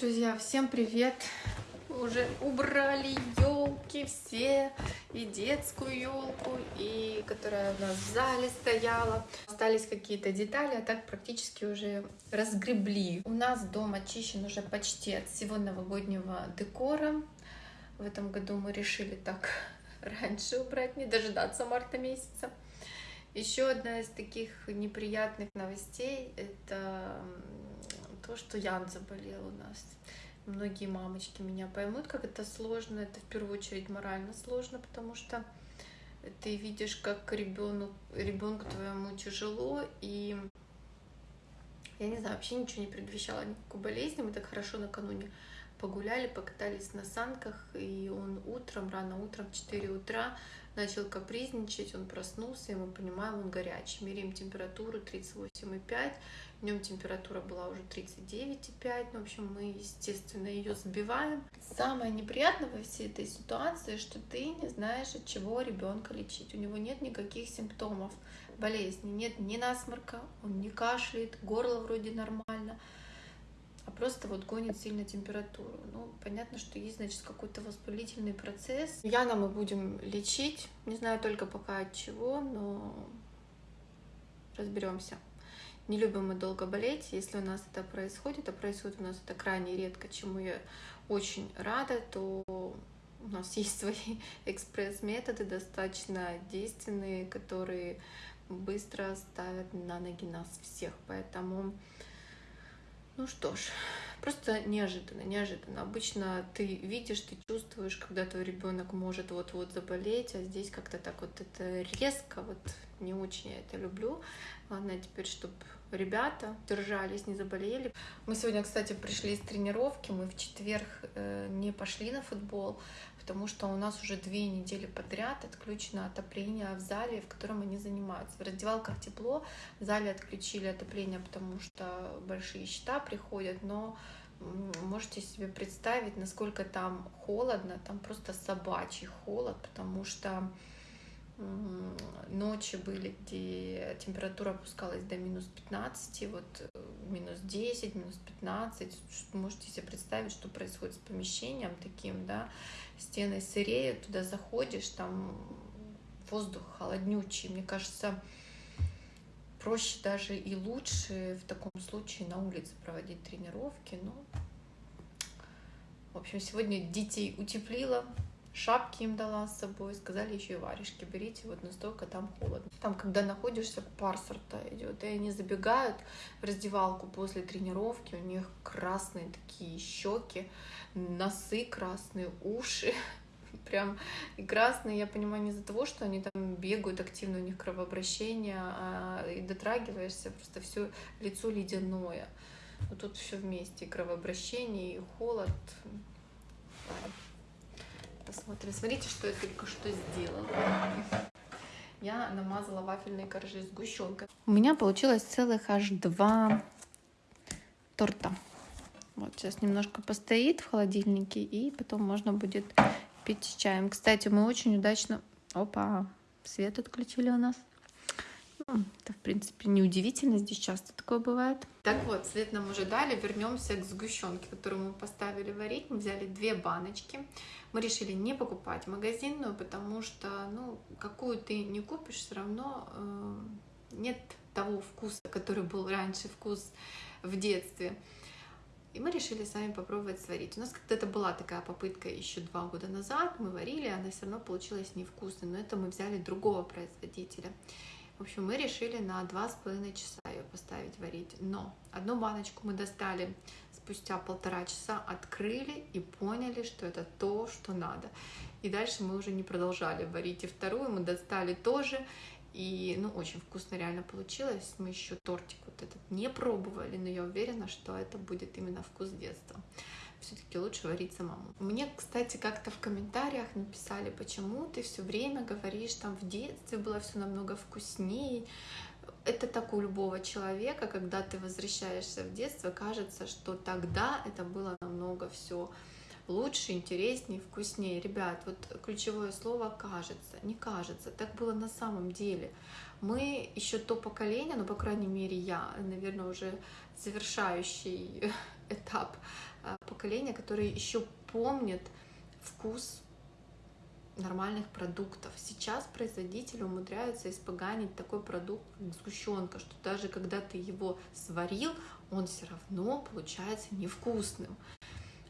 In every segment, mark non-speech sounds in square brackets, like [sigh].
Друзья, всем привет! Уже убрали елки все, и детскую елку, и которая у нас в зале стояла. Остались какие-то детали, а так практически уже разгребли. У нас дом очищен уже почти от всего новогоднего декора. В этом году мы решили так [laughs] раньше убрать, не дожидаться марта месяца. Еще одна из таких неприятных новостей — это то, что Ян заболел у нас. Многие мамочки меня поймут, как это сложно. Это в первую очередь морально сложно, потому что ты видишь, как ребенку, ребенку твоему тяжело, и я не знаю, вообще ничего не предвещало никакой болезни. Мы так хорошо накануне погуляли, покатались на санках, и он утром, рано утром, в 4 утра начал капризничать, он проснулся, и мы понимаем, он горячий. Меряем температуру 38,5, Днем температура была уже 39,5. Ну, в общем, мы, естественно, ее сбиваем. Самое неприятное во всей этой ситуации, что ты не знаешь, от чего ребенка лечить. У него нет никаких симптомов болезни, нет ни насморка, он не кашляет, горло вроде нормально, а просто вот гонит сильно температуру. Ну, понятно, что есть, значит, какой-то воспалительный процесс. Яна мы будем лечить, не знаю только пока от чего, но разберемся. Не любим мы долго болеть. Если у нас это происходит, а происходит у нас это крайне редко, чему я очень рада, то у нас [laughs] есть свои экспресс-методы, достаточно действенные, которые быстро ставят на ноги нас всех. Поэтому, ну что ж, просто неожиданно, неожиданно. Обычно ты видишь, ты чувствуешь, когда твой ребенок может вот-вот заболеть, а здесь как-то так вот это резко, вот не очень я это люблю. Главное теперь, чтобы ребята держались, не заболели. Мы сегодня, кстати, пришли из тренировки, мы в четверг э, не пошли на футбол, потому что у нас уже две недели подряд отключено отопление в зале, в котором они занимаются. В раздевалках тепло, в зале отключили отопление, потому что большие счета приходят, но можете себе представить, насколько там холодно, там просто собачий холод, потому что ночи были, где температура опускалась до минус 15, вот э, минус 10, минус 15. Можете себе представить, что происходит с помещением таким, да, стены сыреют, туда заходишь, там воздух холоднючий. Мне кажется, проще даже и лучше в таком случае на улице проводить тренировки. Ну, в общем, сегодня детей утеплила, шапки им дала с собой, сказали еще и варежки берите, вот настолько там холодно. Там, когда находишься, пар сорта идет, и они забегают в раздевалку после тренировки, у них красные такие щеки, носы красные, уши, [laughs] прям и красные, я понимаю, не из-за того, что они там бегают активно, у них кровообращение, а и дотрагиваешься, просто все лицо ледяное. Вот тут все вместе, и кровообращение, и холод посмотрим. Смотрите, что я только что сделала. Я намазала вафельные коржи сгущенкой. У меня получилось целых аж два торта. Вот сейчас немножко постоит в холодильнике, и потом можно будет пить чаем. Кстати, мы очень удачно... Опа, свет отключили у нас. Это, в принципе, неудивительно, здесь часто такое бывает. Так вот, свет нам уже дали, вернемся к сгущенке, которую мы поставили варить. Мы взяли две баночки. Мы решили не покупать магазинную, потому что, ну, какую ты не купишь, все равно э, нет того вкуса, который был раньше, вкус в детстве. И мы решили сами попробовать сварить. У нас когда-то была такая попытка еще два года назад, мы варили, она все равно получилась невкусной, но это мы взяли другого производителя. В общем, мы решили на два с половиной часа ее поставить варить. Но одну баночку мы достали спустя полтора часа, открыли и поняли, что это то, что надо. И дальше мы уже не продолжали варить. И вторую мы достали тоже. И, ну, очень вкусно реально получилось. Мы еще тортик вот этот не пробовали, но я уверена, что это будет именно вкус детства все-таки лучше варить самому. Мне, кстати, как-то в комментариях написали, почему ты все время говоришь, там в детстве было все намного вкуснее. Это так у любого человека, когда ты возвращаешься в детство, кажется, что тогда это было намного все лучше, интереснее, вкуснее. Ребят, вот ключевое слово кажется, не кажется, так было на самом деле. Мы еще то поколение, ну, по крайней мере, я, наверное, уже завершающий [laughs] этап а, поколение, которое еще помнит вкус нормальных продуктов. Сейчас производители умудряются испоганить такой продукт, как сгущенка, что даже когда ты его сварил, он все равно получается невкусным.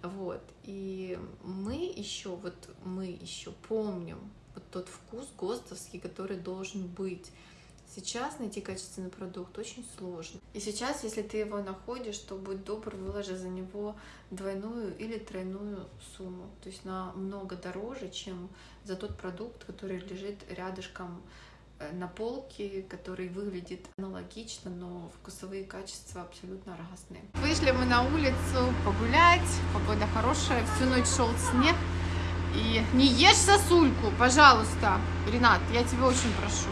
Вот. И мы еще, вот мы еще помним вот тот вкус ГОСТовский, который должен быть. Сейчас найти качественный продукт очень сложно. И сейчас, если ты его находишь, то будь добр, выложи за него двойную или тройную сумму. То есть намного дороже, чем за тот продукт, который лежит рядышком на полке, который выглядит аналогично, но вкусовые качества абсолютно разные. Вышли мы на улицу погулять, погода хорошая, всю ночь шел снег. И не ешь сосульку, пожалуйста, Ренат, я тебя очень прошу.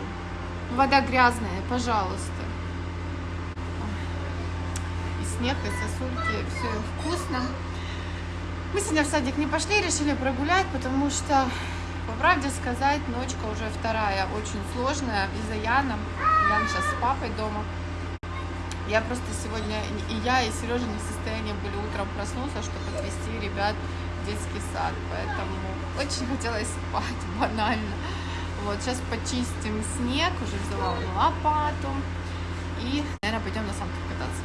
Вода грязная, пожалуйста. И снег, и сосульки, все вкусно. Мы сегодня в садик не пошли, решили прогулять, потому что, правде сказать, ночка уже вторая, очень сложная из-за Яна. Ян сейчас с папой дома. Я просто сегодня, и я, и Сережа не в состоянии были утром проснуться, чтобы отвезти ребят в детский сад. Поэтому очень хотелось спать, [laughs] банально. Вот, сейчас почистим снег, уже взяла лопату. И, наверное, пойдем на санках кататься.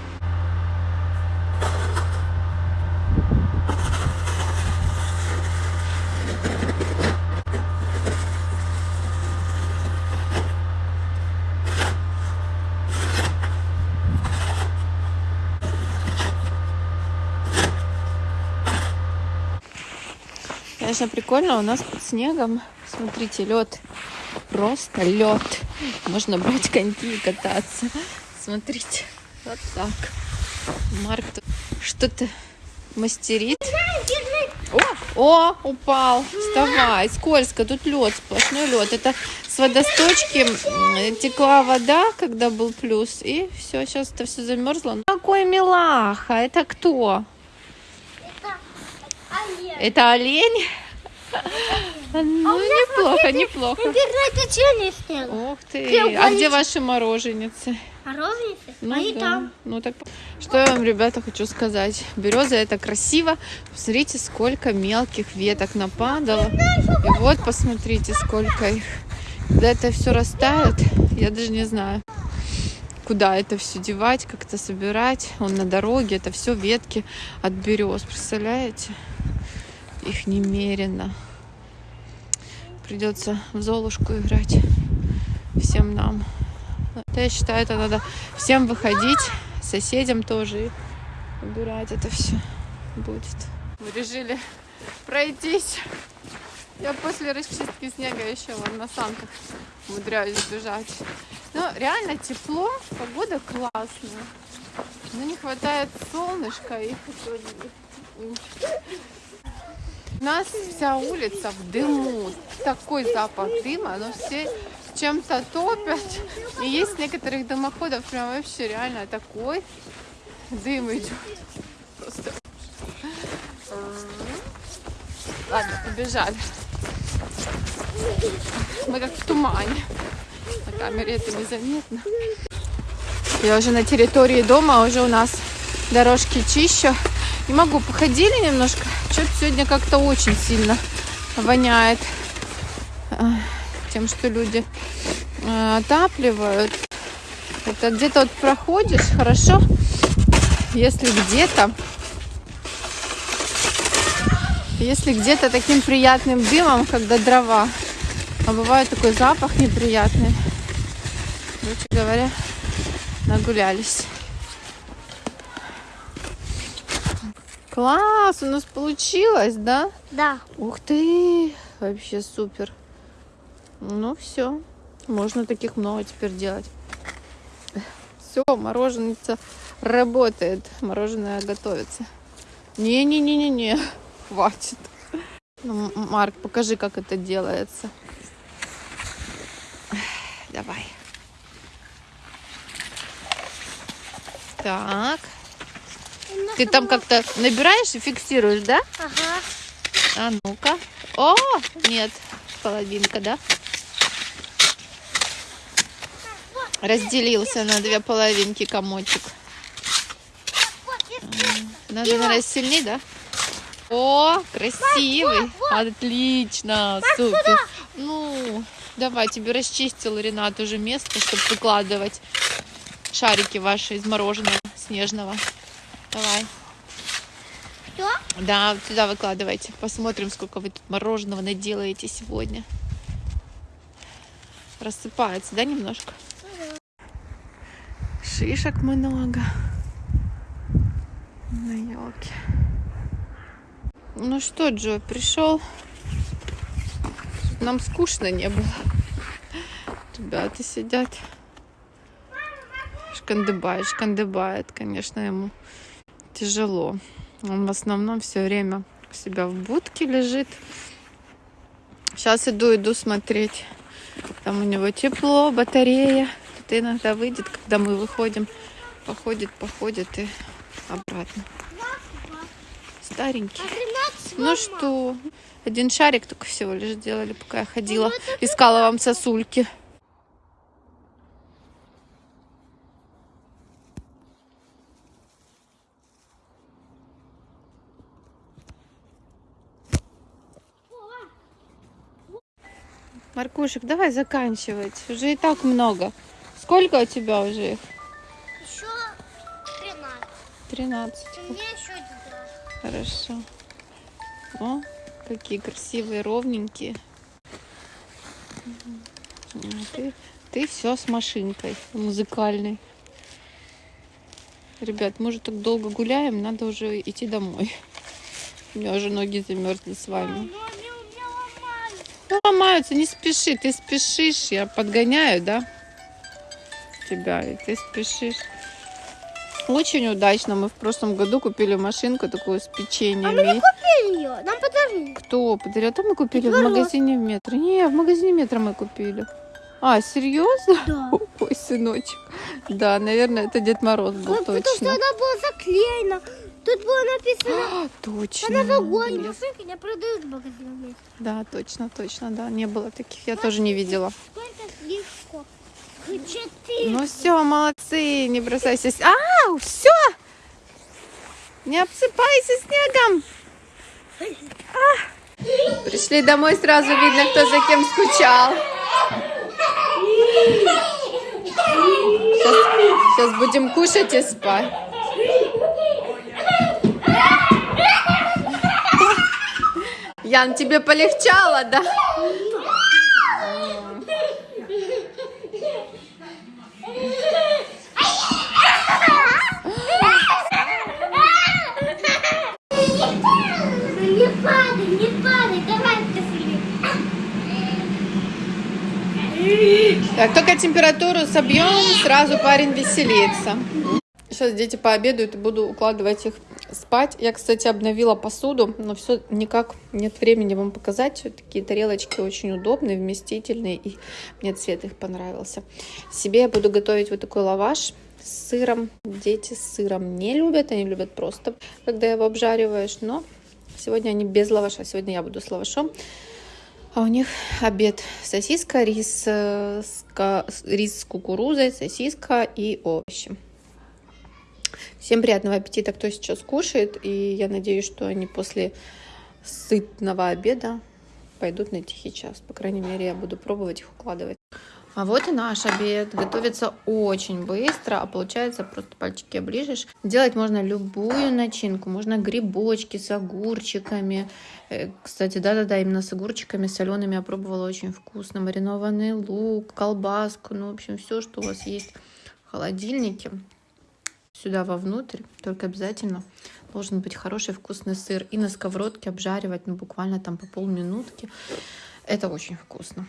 Конечно, прикольно, у нас под снегом, смотрите, лед просто лед. Можно брать коньки и кататься. Смотрите, вот так. Марк что-то мастерит. О, о, упал. Вставай, скользко, тут лед, сплошной лед. Это с водосточки текла вода, когда был плюс, и все, сейчас это все замерзло. Какой милаха, это кто? Это олень. Олень? Ну, неплохо, неплохо. Интернет челюсть снял. Ух ты. А где ваши мороженицы? Морозницы? Ну, Они да. там. Ну так, что я вам, ребята, хочу сказать. Береза это красиво. Посмотрите, сколько мелких веток нападало. И вот посмотрите, сколько их. Когда это все растает, я даже не знаю, куда это все девать, как это собирать. Он на дороге, это все ветки от берез. Представляете? Их немерено. Придется в Золушку играть всем нам. Я считаю, это надо всем выходить, соседям тоже и убирать это все будет. Мы решили пройтись. Я после расчистки снега еще вон на санках умудряюсь бежать. Но реально тепло, погода классная. Но не хватает солнышка и у нас вся улица в дыму. Такой запах дыма, но все чем-то топят. И есть некоторых домоходов прям вообще реально такой дым идет. Просто. Ладно, побежали. Мы как в тумане. На камере это незаметно. Я уже на территории дома, уже у нас дорожки чище. Не могу, походили немножко. Что-то сегодня как-то очень сильно воняет тем, что люди отапливают. Это где-то вот проходишь, хорошо, если где-то если где-то таким приятным дымом, когда дрова, а бывает такой запах неприятный. Короче говоря, нагулялись. Класс, у нас получилось, да? Да. Ух ты, вообще супер. Ну все, можно таких много теперь делать. Все, мороженица работает, мороженое готовится. Не-не-не-не-не, хватит. Ну, Марк, покажи, как это делается. Давай. Так. Ты там как-то набираешь и фиксируешь, да? Ага. А ну-ка. О, нет, половинка, да? Разделился на две половинки комочек. Надо, наверное, сильнее, да? О, красивый. Отлично, супер. Ну, давай, тебе расчистил Ренат уже место, чтобы выкладывать шарики ваши из мороженого снежного. Давай. Что? Да, сюда выкладывайте. Посмотрим, сколько вы тут мороженого наделаете сегодня. Рассыпается, да, немножко? Шишек много. На елке. Ну что, Джо, пришел? Нам скучно не было. Ребята сидят. Шкандыбает, шкандыбает, конечно, ему тяжело. Он в основном все время у себя в будке лежит. Сейчас иду, иду смотреть. Там у него тепло, батарея. Тут иногда выйдет, когда мы выходим. Походит, походит и обратно. Старенький. 13 Ну что, один шарик только всего лишь делали, пока я ходила. Ну, Искала вам сосульки. Маркушек, давай заканчивать. Уже и так много. Сколько у тебя уже их? Еще 13. Тринадцать. У меня еще один. Хорошо. О, какие красивые, ровненькие. Ты, ты все с машинкой музыкальной. Ребят, мы уже так долго гуляем, надо уже идти домой. У меня уже ноги замерзли с вами. Но они у меня Ну, ломаются, не спеши, ты спешишь, я подгоняю, да? Тебя, и ты спешишь. Очень удачно. Мы в прошлом году купили машинку такую с А мы не купили ее. Нам подарили. Кто подарил? А то мы купили Дед в магазине метро. Не, в магазине метро мы купили. А, серьезно? Да. [laughs] Ой, сыночек. Да, наверное, это Дед Мороз был Ну, Потому что точно. она была заклеена. Тут было написано А, точно. на новогодней были. машинке не продают в магазине. Да, точно, точно, да. Не было таких. Я тоже не видела. Сколько сливку? Четыре. Ну все, молодцы, не бросайся. А, все! Не обсыпайся снегом. А. Пришли домой, сразу видно, кто за кем скучал. Сейчас, сейчас будем кушать и спать. Ян, тебе полегчало, да? Не падай, не падай, давай ты Так, только температуру собьем, сразу парень веселится. Сейчас дети пообедают и буду укладывать их спать. Я, кстати, обновила посуду, но все никак нет времени вам показать. Такие тарелочки очень удобные, вместительные, и мне цвет их понравился. Себе я буду готовить вот такой лаваш с сыром. Дети с сыром не любят, они любят просто, когда его обжариваешь, но сегодня они без лаваша, сегодня я буду с лавашом. А у них обед сосиска, рис, э, рис с кукурузой, сосиска и овощи. Всем приятного аппетита, кто сейчас кушает. И я надеюсь, что они после сытного обеда пойдут на тихий час. По крайней мере, я буду пробовать их укладывать. А вот и наш обед. Готовится очень быстро, а получается просто пальчики оближешь. Делать можно любую начинку. Можно грибочки с огурчиками. Э, Кстати, да-да-да, именно с огурчиками солеными я пробовала очень вкусно. Маринованный лук, колбаску, ну, в общем, все, что у вас есть в холодильнике. Сюда вовнутрь, только обязательно должен быть хороший вкусный сыр. И на сковородке обжаривать, ну, буквально там по полминутки. Это очень вкусно.